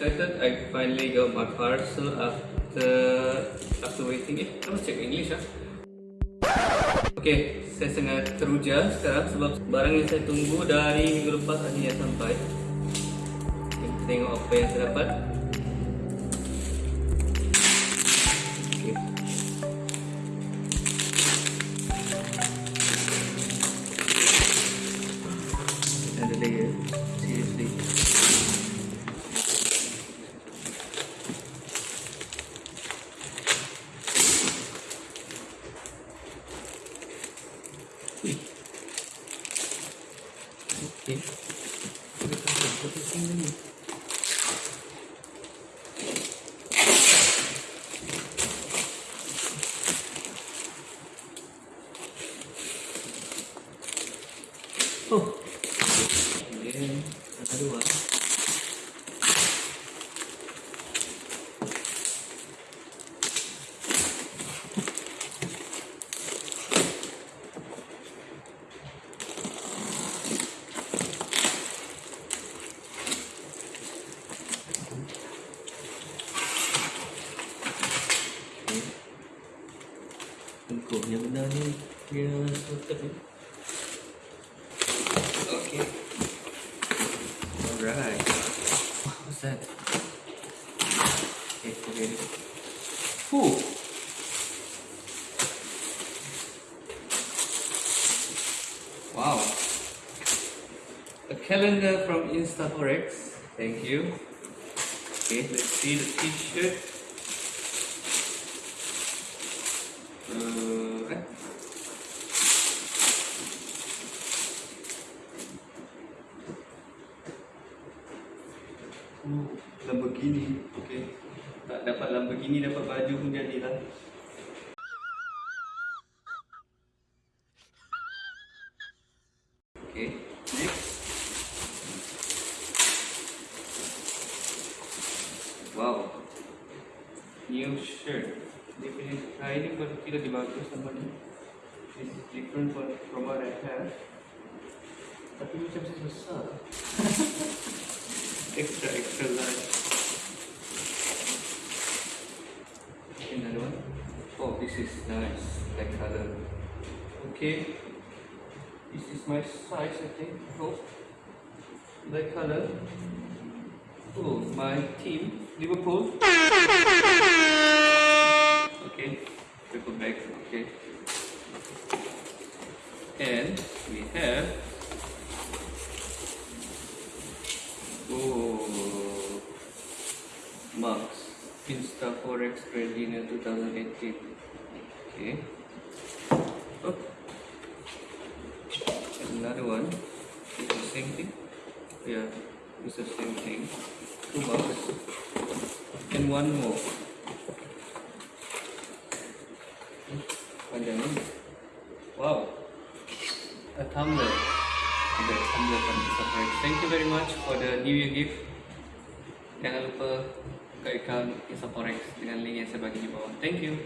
excited. I finally got my parcel after after waiting. Eh, must check English ah. Okay, saya sangat teruja sekarang sebab barang yang saya tunggu dari minggu lepas akhirnya sampai. Kita tengok apa yang saya dapat. Okay. Oh. And then another one. Okay. Tengok yang benar ni dia sorted ni. Okay. Alright. What's that? Okay, forget. Whew. Wow. A calendar from Instaforex. Thank you. Okay, let's see the t-shirt. Uh, Oh, Lamborghini. Okay. Tak dapat Lamborghini dapat baju pun jadilah. Okay. New shirt. Dia punya kain ni pun dia bagus sama ni. This is different from, from what I have. Tapi macam saya besar. extra extra large. Another one. Oh, this is nice. Black color. Okay. This is my size, I think. Oh, black color. Oh, my team, Liverpool. Okay, triple back. Okay. And we have oh Marks Insta Forex Grand in 2018. Okay. Oh. Another one. It's the same thing. Yeah, it's the same thing. Two bucks. And one more. Wow. A tumbler. Okay, tumbler from the. Thank you very much for the New Year gift. Jangan buka account Instaforex dengan link yang saya bagi di bawah. Thank you.